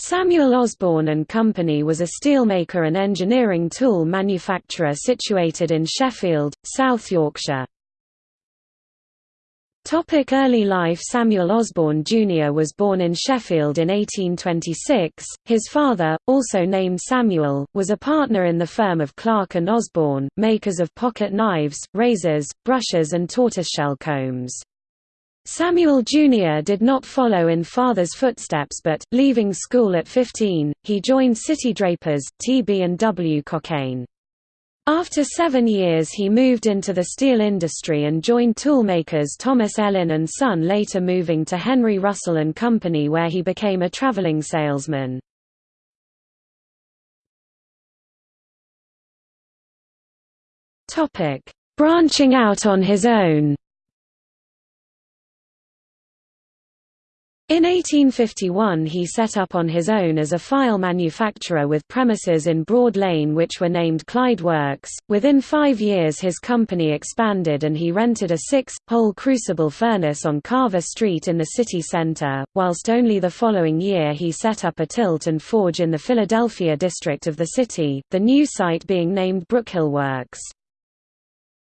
Samuel Osborne and Company was a steelmaker and engineering tool manufacturer situated in Sheffield, South Yorkshire. Topic early life Samuel Osborne Jr. was born in Sheffield in 1826. His father, also named Samuel, was a partner in the firm of Clark and Osborne, makers of pocket knives, razors, brushes and tortoiseshell combs. Samuel Jr. did not follow in father's footsteps but, leaving school at 15, he joined City Drapers, TB&W Cockayne. After seven years he moved into the steel industry and joined toolmakers Thomas Ellin and Son later moving to Henry Russell and Company where he became a traveling salesman. Branching out on his own In 1851 he set up on his own as a file manufacturer with premises in Broad Lane which were named Clyde Works. Within five years his company expanded and he rented a six-hole crucible furnace on Carver Street in the city centre, whilst only the following year he set up a tilt and forge in the Philadelphia district of the city, the new site being named Brookhill Works.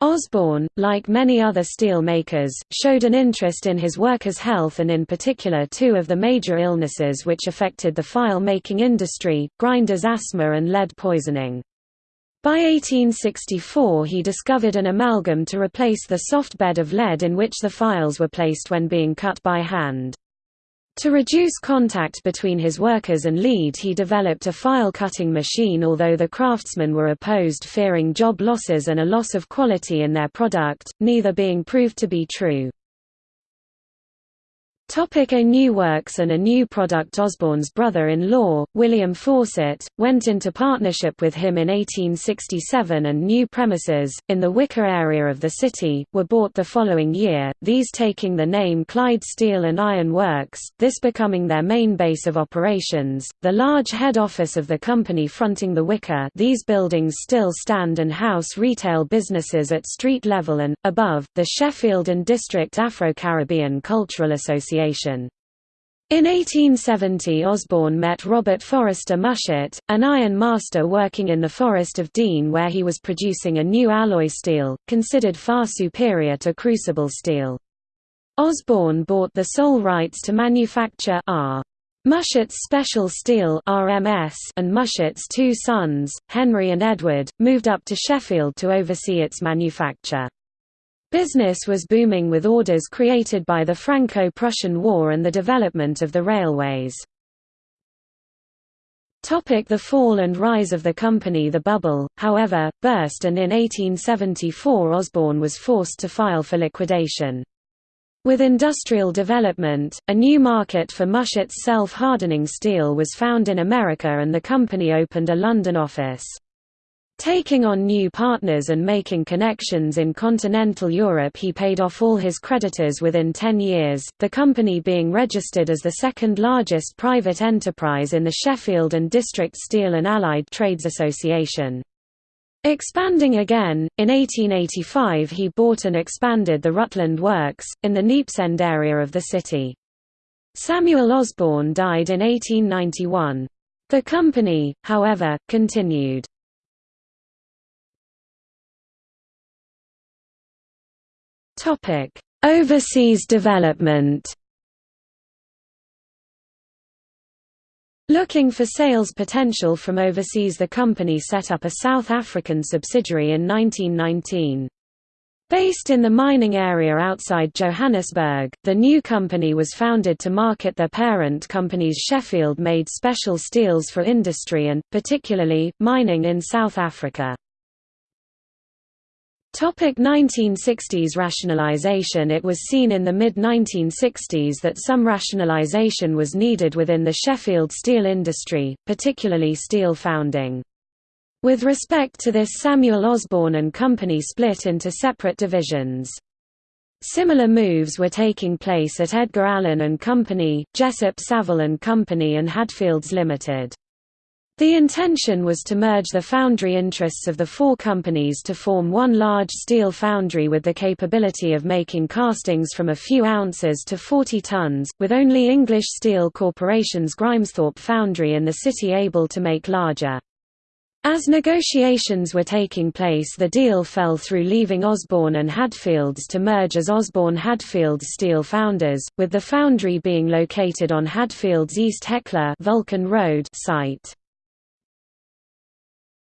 Osborne, like many other steel makers, showed an interest in his workers' health and in particular two of the major illnesses which affected the file-making industry, grinders asthma and lead poisoning. By 1864 he discovered an amalgam to replace the soft bed of lead in which the files were placed when being cut by hand. To reduce contact between his workers and lead he developed a file-cutting machine although the craftsmen were opposed fearing job losses and a loss of quality in their product, neither being proved to be true. Topic a new works and a new product Osborne's brother-in-law, William Fawcett, went into partnership with him in 1867 and new premises, in the Wicker area of the city, were bought the following year, these taking the name Clyde Steel and Iron Works, this becoming their main base of operations, the large head office of the company fronting the Wicker. These buildings still stand and house retail businesses at street level and, above, the Sheffield and District Afro-Caribbean Cultural Association Association. In 1870 Osborne met Robert Forester Mushet, an iron master working in the Forest of Dean where he was producing a new alloy steel, considered far superior to crucible steel. Osborne bought the sole rights to manufacture R. Mushet's Special Steel RMS and Mushet's two sons, Henry and Edward, moved up to Sheffield to oversee its manufacture. Business was booming with orders created by the Franco-Prussian War and the development of the railways. Topic the fall and rise of the company The bubble, however, burst and in 1874 Osborne was forced to file for liquidation. With industrial development, a new market for Mushet's self-hardening steel was found in America and the company opened a London office. Taking on new partners and making connections in continental Europe he paid off all his creditors within 10 years, the company being registered as the second largest private enterprise in the Sheffield and District Steel and Allied Trades Association. Expanding again, in 1885 he bought and expanded the Rutland Works, in the Neepsend area of the city. Samuel Osborne died in 1891. The company, however, continued. Topic: Overseas development. Looking for sales potential from overseas the company set up a South African subsidiary in 1919. Based in the mining area outside Johannesburg, the new company was founded to market their parent company's Sheffield-made special steels for industry and, particularly, mining in South Africa. Topic 1960s rationalization It was seen in the mid-1960s that some rationalization was needed within the Sheffield steel industry, particularly steel founding. With respect to this Samuel Osborne and Company split into separate divisions. Similar moves were taking place at Edgar Allen and Company, Jessop Saville and Company and Hadfields Limited. The intention was to merge the foundry interests of the four companies to form one large steel foundry with the capability of making castings from a few ounces to 40 tons, with only English Steel Corporation's Grimesthorpe foundry in the city able to make larger. As negotiations were taking place the deal fell through leaving Osborne and Hadfields to merge as Osborne Hadfields Steel Founders, with the foundry being located on Hadfields East Hecla Vulcan Road site.